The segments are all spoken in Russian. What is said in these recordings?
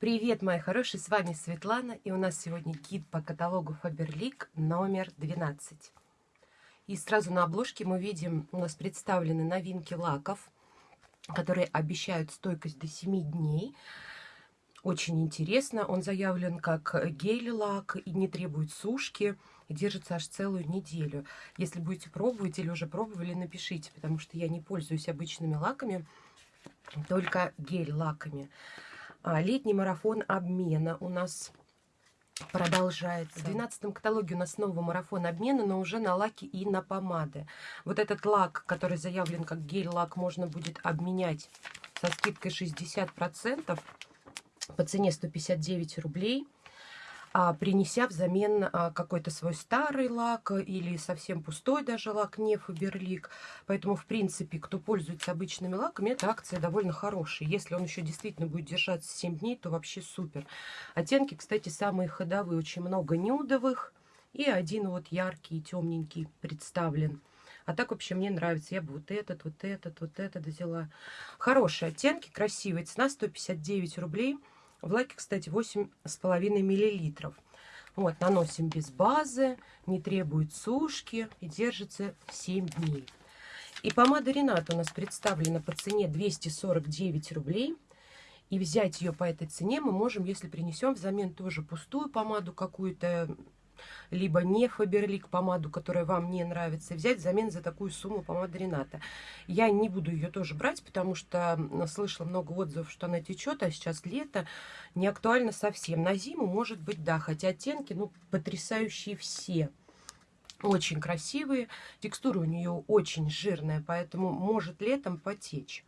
Привет, мои хорошие, с вами Светлана, и у нас сегодня гид по каталогу Faberlic номер 12. И сразу на обложке мы видим, у нас представлены новинки лаков, которые обещают стойкость до 7 дней. Очень интересно, он заявлен как гель-лак и не требует сушки, и держится аж целую неделю. Если будете пробовать или уже пробовали, напишите, потому что я не пользуюсь обычными лаками, только гель-лаками. А, летний марафон обмена у нас продолжается. В 12 каталоге у нас новый марафон обмена, но уже на лаки и на помады. Вот этот лак, который заявлен как гель-лак, можно будет обменять со скидкой 60% по цене 159 рублей принеся взамен а, какой-то свой старый лак или совсем пустой даже лак, не Фаберлик. Поэтому, в принципе, кто пользуется обычными лаками, эта акция довольно хорошая. Если он еще действительно будет держаться 7 дней, то вообще супер. Оттенки, кстати, самые ходовые. Очень много нюдовых и один вот яркий, темненький представлен. А так вообще мне нравится. Я бы вот этот, вот этот, вот этот взяла. Хорошие оттенки, красивые. Цена 159 рублей. В лаке, кстати, 8,5 миллилитров. Вот, наносим без базы, не требует сушки и держится 7 дней. И помада Ренат у нас представлена по цене 249 рублей. И взять ее по этой цене мы можем, если принесем взамен тоже пустую помаду какую-то, либо не Фаберлик помаду, которая вам не нравится, взять взамен за такую сумму помады Рената. Я не буду ее тоже брать, потому что слышала много отзывов, что она течет, а сейчас лето, не актуально совсем. На зиму, может быть, да, хотя оттенки, ну, потрясающие все. Очень красивые, текстура у нее очень жирная, поэтому может летом потечь.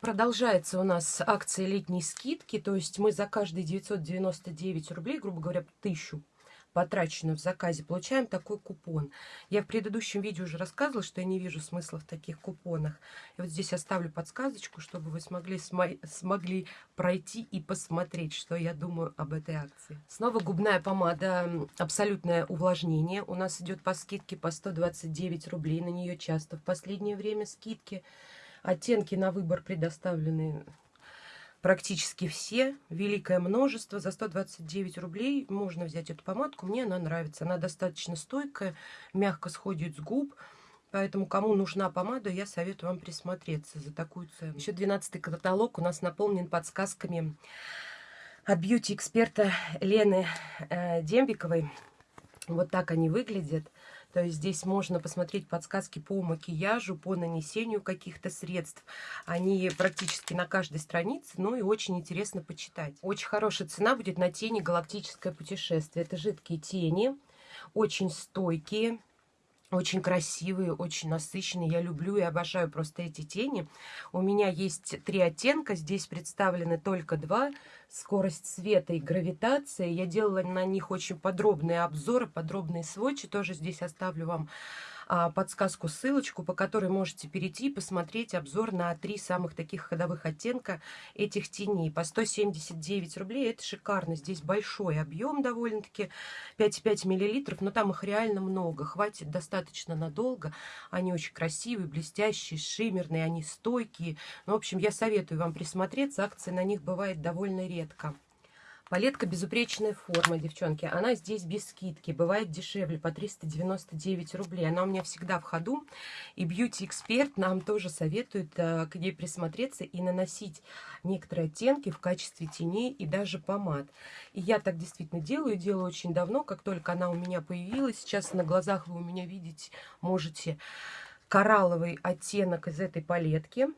Продолжается у нас акция летней скидки, то есть мы за каждые 999 рублей, грубо говоря, тысячу потраченную в заказе, получаем такой купон. Я в предыдущем видео уже рассказывала, что я не вижу смысла в таких купонах. И вот здесь оставлю подсказочку, чтобы вы смогли, смогли пройти и посмотреть, что я думаю об этой акции. Снова губная помада «Абсолютное увлажнение». У нас идет по скидке по 129 рублей. На нее часто в последнее время скидки. Оттенки на выбор предоставлены практически все, великое множество. За 129 рублей можно взять эту помадку. Мне она нравится. Она достаточно стойкая, мягко сходит с губ. Поэтому, кому нужна помада, я советую вам присмотреться за такую цену. Еще 12 каталог у нас наполнен подсказками от бьюти-эксперта Лены э, Дембиковой. Вот так они выглядят. То есть здесь можно посмотреть подсказки по макияжу, по нанесению каких-то средств. Они практически на каждой странице, ну и очень интересно почитать. Очень хорошая цена будет на тени «Галактическое путешествие». Это жидкие тени, очень стойкие, очень красивые, очень насыщенные. Я люблю и обожаю просто эти тени. У меня есть три оттенка. Здесь представлены только два. Скорость света и гравитация. Я делала на них очень подробные обзоры, подробные сводчи. Тоже здесь оставлю вам подсказку, ссылочку, по которой можете перейти и посмотреть обзор на три самых таких ходовых оттенка этих теней. По 179 рублей. Это шикарно. Здесь большой объем довольно-таки. 5,5 миллилитров, но там их реально много. Хватит достаточно надолго. Они очень красивые, блестящие, шиммерные, они стойкие. Ну, в общем, я советую вам присмотреться. Акции на них бывает довольно редко. Палетка безупречная форма, девчонки. Она здесь без скидки. Бывает дешевле, по 399 рублей. Она у меня всегда в ходу. И бьюти-эксперт нам тоже советует э, к ней присмотреться и наносить некоторые оттенки в качестве теней и даже помад. И я так действительно делаю. Делаю очень давно, как только она у меня появилась. Сейчас на глазах вы у меня видеть можете коралловый оттенок из этой палетки.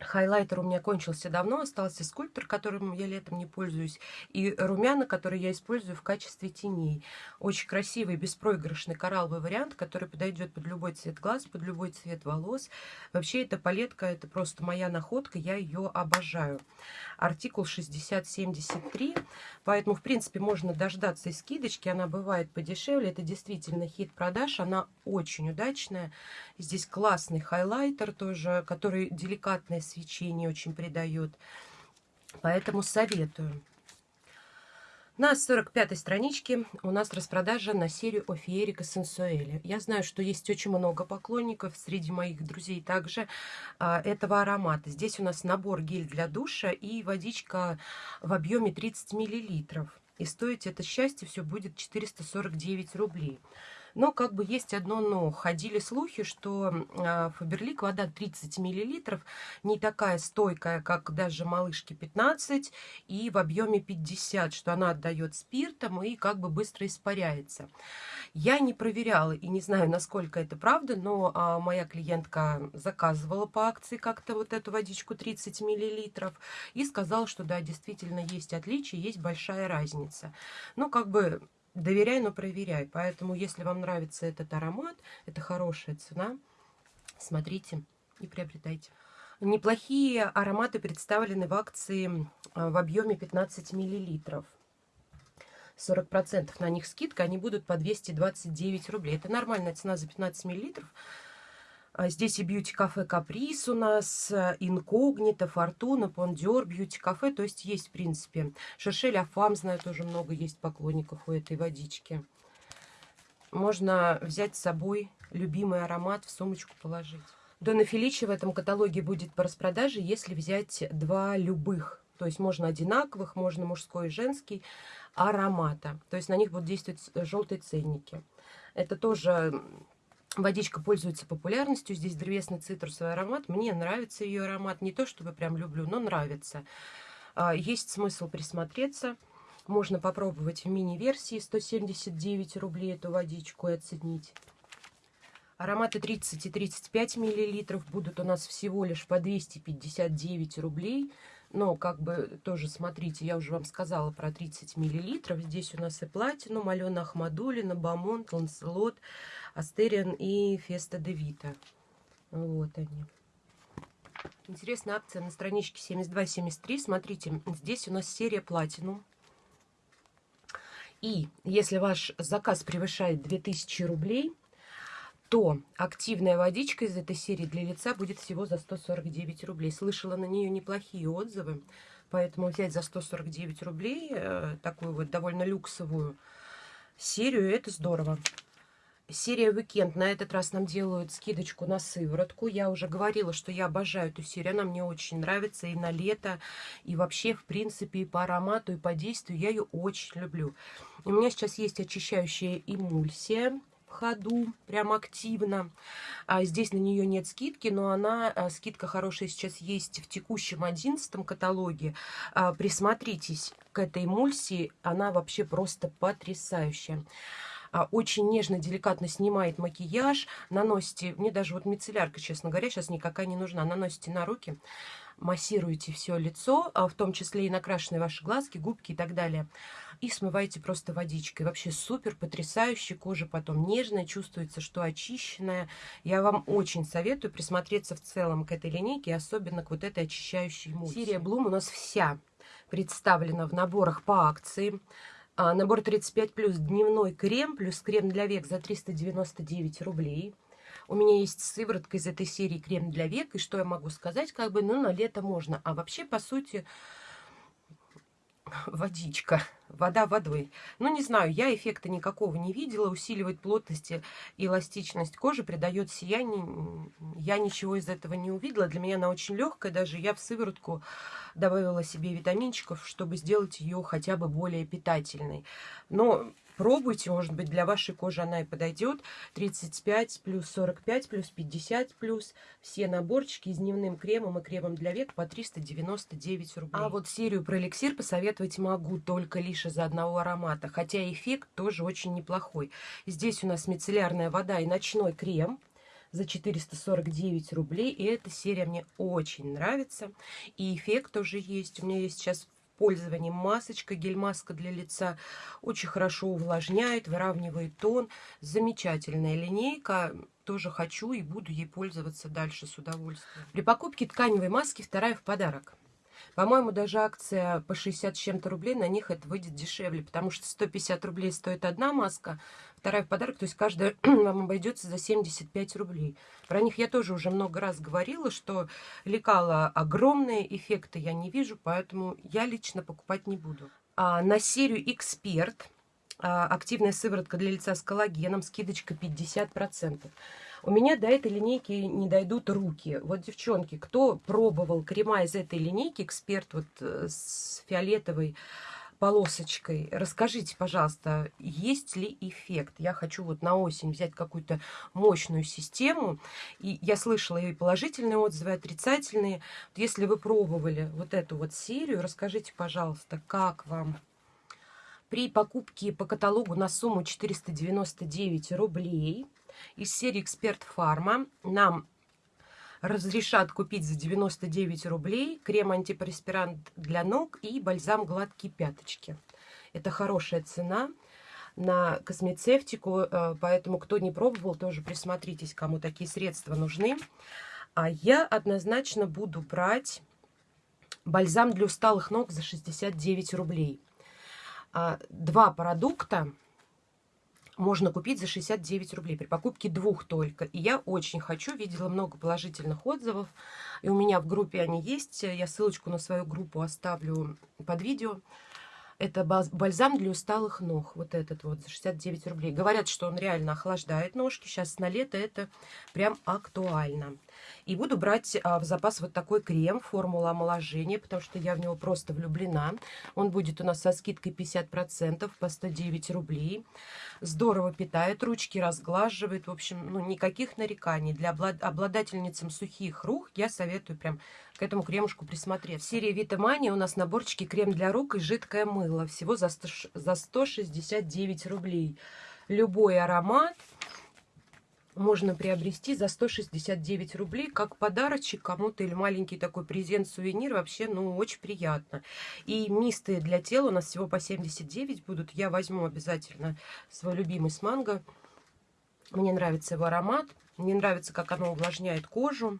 Хайлайтер у меня кончился давно, остался скульптор, которым я летом не пользуюсь, и румяна, которые я использую в качестве теней. Очень красивый, беспроигрышный коралловый вариант, который подойдет под любой цвет глаз, под любой цвет волос. Вообще, эта палетка, это просто моя находка, я ее обожаю. Артикул 6073, поэтому, в принципе, можно дождаться и скидочки, она бывает подешевле, это действительно хит продаж, она очень удачная. Здесь классный хайлайтер тоже, который деликатное свечение очень придает. Поэтому советую. На 45-й страничке у нас распродажа на серию Офиерика Сенсуэли. Я знаю, что есть очень много поклонников среди моих друзей также а, этого аромата. Здесь у нас набор гель для душа и водичка в объеме 30 мл. И стоить это счастье все будет 449 рублей. Но как бы есть одно но. Ходили слухи, что а, Фаберлик вода 30 мл не такая стойкая, как даже малышки 15 и в объеме 50, что она отдает спиртом и как бы быстро испаряется. Я не проверяла и не знаю, насколько это правда, но а, моя клиентка заказывала по акции как-то вот эту водичку 30 мл и сказала, что да, действительно есть отличия, есть большая разница. Ну, как бы доверяй, но проверяй. Поэтому, если вам нравится этот аромат, это хорошая цена, смотрите и приобретайте. Неплохие ароматы представлены в акции а, в объеме 15 миллилитров. 40% на них скидка, они будут по 229 рублей. Это нормальная цена за 15 миллилитров. А здесь и бьюти-кафе Каприс у нас, э, Инкогнито, Фортуна, Пондер, бьюти-кафе. То есть есть, в принципе. Шершель Афам, знаю, тоже много есть поклонников у этой водички. Можно взять с собой любимый аромат, в сумочку положить. Дона Феличи в этом каталоге будет по распродаже, если взять два любых. То есть можно одинаковых, можно мужской и женский аромата. То есть на них будут действовать желтые ценники. Это тоже Водичка пользуется популярностью. Здесь древесный цитрусовый аромат. Мне нравится ее аромат. Не то, чтобы прям люблю, но нравится. А, есть смысл присмотреться. Можно попробовать в мини-версии 179 рублей эту водичку и оценить. Ароматы 30 и 35 миллилитров будут у нас всего лишь по 259 рублей. Но, как бы, тоже смотрите, я уже вам сказала про 30 миллилитров. Здесь у нас и платину, Алена Ахмадулина, Бамонт, Ланселот, Астериан и Феста де Вита. Вот они. Интересная акция на страничке 72-73. Смотрите, здесь у нас серия Платинум. И если ваш заказ превышает 2000 рублей, то активная водичка из этой серии для лица будет всего за 149 рублей. Слышала на нее неплохие отзывы, поэтому взять за 149 рублей э, такую вот довольно люксовую серию, это здорово. Серия «Уикенд» на этот раз нам делают скидочку на сыворотку. Я уже говорила, что я обожаю эту серию. Она мне очень нравится и на лето, и вообще, в принципе, и по аромату, и по действию. Я ее очень люблю. У меня сейчас есть очищающая эмульсия в ходу, прям активно. А здесь на нее нет скидки, но она, а, скидка хорошая сейчас есть в текущем одиннадцатом каталоге. А, присмотритесь к этой эмульсии, она вообще просто потрясающая. А, очень нежно, деликатно снимает макияж, наносите, мне даже вот мицеллярка, честно говоря, сейчас никакая не нужна, наносите на руки, массируете все лицо, в том числе и накрашенные ваши глазки, губки и так далее и смываете просто водичкой. Вообще супер, потрясающе. Кожа потом нежная, чувствуется, что очищенная. Я вам очень советую присмотреться в целом к этой линейке, особенно к вот этой очищающей эмульсии. Серия Bloom у нас вся представлена в наборах по акции. А, набор 35 плюс дневной крем плюс крем для век за 399 рублей. У меня есть сыворотка из этой серии крем для век. И что я могу сказать? Как бы, ну, на лето можно. А вообще, по сути, водичка, вода водой. Ну, не знаю, я эффекта никакого не видела. Усиливает плотность и эластичность кожи, придает сияние. Я ничего из этого не увидела. Для меня она очень легкая. Даже я в сыворотку добавила себе витаминчиков, чтобы сделать ее хотя бы более питательной. Но Пробуйте, может быть, для вашей кожи она и подойдет. 35 плюс 45 плюс 50 плюс. Все наборчики с дневным кремом и кремом для век по 399 рублей. А вот серию про эликсир посоветовать могу только лишь из-за одного аромата. Хотя эффект тоже очень неплохой. Здесь у нас мицеллярная вода и ночной крем за 449 рублей. И эта серия мне очень нравится. И эффект тоже есть. У меня есть сейчас пользовании масочка, гель-маска для лица. Очень хорошо увлажняет, выравнивает тон. Замечательная линейка. Тоже хочу и буду ей пользоваться дальше с удовольствием. При покупке тканевой маски вторая в подарок. По-моему, даже акция по 60 с чем-то рублей, на них это выйдет дешевле, потому что 150 рублей стоит одна маска, вторая в подарок, то есть каждая вам обойдется за 75 рублей. Про них я тоже уже много раз говорила, что лекала огромные эффекты я не вижу, поэтому я лично покупать не буду. А, на серию «Эксперт» а, активная сыворотка для лица с коллагеном, скидочка 50%. У меня до этой линейки не дойдут руки. Вот, девчонки, кто пробовал крема из этой линейки, эксперт вот э, с фиолетовой полосочкой, расскажите, пожалуйста, есть ли эффект? Я хочу вот на осень взять какую-то мощную систему. И я слышала и положительные отзывы, и отрицательные. Если вы пробовали вот эту вот серию, расскажите, пожалуйста, как вам? При покупке по каталогу на сумму 499 рублей из серии «Эксперт Фарма» нам разрешат купить за 99 рублей крем-антипреспирант для ног и бальзам гладкие пяточки. Это хорошая цена на космецевтику, э, поэтому кто не пробовал, тоже присмотритесь, кому такие средства нужны. А я однозначно буду брать бальзам для усталых ног за 69 рублей. А, два продукта можно купить за 69 рублей при покупке двух только. И я очень хочу, видела много положительных отзывов, и у меня в группе они есть. Я ссылочку на свою группу оставлю под видео. Это бальзам для усталых ног. Вот этот вот за 69 рублей. Говорят, что он реально охлаждает ножки. Сейчас на лето это прям актуально. И буду брать а, в запас вот такой крем, формула омоложения, потому что я в него просто влюблена. Он будет у нас со скидкой 50% по 109 рублей. Здорово питает ручки, разглаживает. В общем, ну никаких нареканий. Для обладательницам сухих рук я советую прям к этому кремушку присмотреться. В серии Витамания у нас наборчики крем для рук и жидкое мыло. Всего за, 100, за 169 рублей. Любой аромат можно приобрести за 169 рублей как подарочек кому-то или маленький такой презент-сувенир. Вообще, ну, очень приятно. И мисты для тела у нас всего по 79 будут. Я возьму обязательно свой любимый с манго. Мне нравится его аромат. Мне нравится, как оно увлажняет кожу.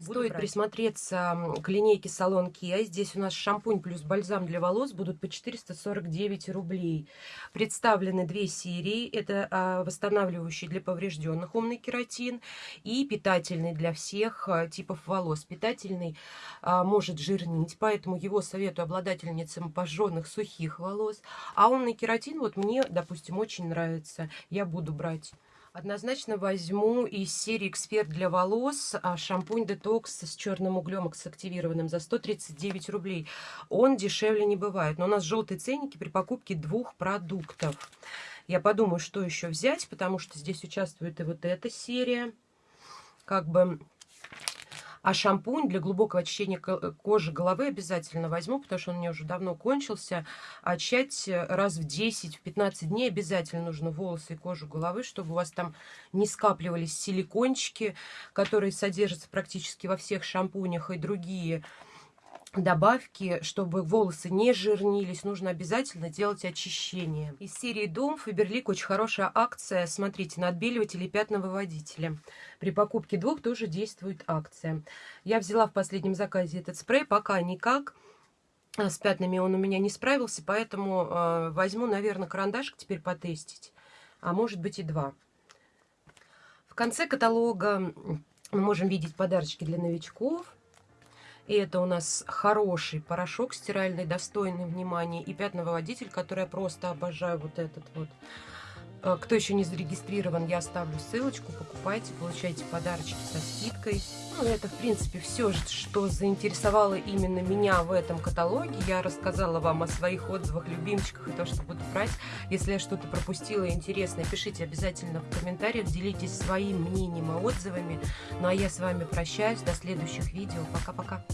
Стоит брать. присмотреться к линейке салон Kia. Здесь у нас шампунь плюс бальзам для волос будут по 449 рублей. Представлены две серии. Это а, восстанавливающий для поврежденных умный кератин и питательный для всех а, типов волос. Питательный а, может жирнить, поэтому его советую обладательницам пожженных сухих волос. А умный кератин вот мне, допустим, очень нравится. Я буду брать. Однозначно возьму из серии «Эксперт для волос» а, шампунь детокс с черным углем активированным за 139 рублей. Он дешевле не бывает. Но у нас желтые ценники при покупке двух продуктов. Я подумаю, что еще взять, потому что здесь участвует и вот эта серия. Как бы а шампунь для глубокого очищения кожи головы обязательно возьму, потому что он у меня уже давно кончился. Очать раз в 10-15 дней обязательно нужно волосы и кожу головы, чтобы у вас там не скапливались силикончики, которые содержатся практически во всех шампунях и другие добавки, чтобы волосы не жирнились, нужно обязательно делать очищение. Из серии Дом Фаберлик очень хорошая акция. Смотрите, на отбеливатели и пятновыводители. При покупке двух тоже действует акция. Я взяла в последнем заказе этот спрей, пока никак. А, с пятнами он у меня не справился, поэтому э, возьму, наверное, карандашик теперь потестить. А может быть и два. В конце каталога мы можем видеть подарочки для новичков. И это у нас хороший порошок стиральный, достойный внимания. И пятновыводитель, который я просто обожаю, вот этот вот. Э, кто еще не зарегистрирован, я оставлю ссылочку, покупайте, получайте подарочки со скидкой. Ну, это, в принципе, все, что заинтересовало именно меня в этом каталоге. Я рассказала вам о своих отзывах, любимчиках и то, что буду брать. Если я что-то пропустила интересное, пишите обязательно в комментариях, делитесь своим мнением и отзывами. Ну, а я с вами прощаюсь. До следующих видео. Пока-пока.